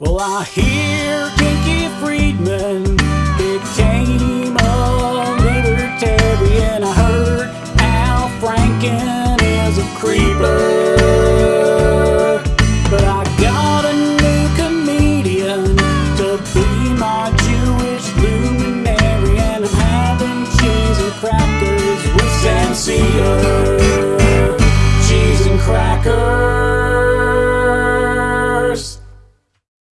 Well, I hear Kinky Friedman became a libertarian. I heard Al Franken is a creeper.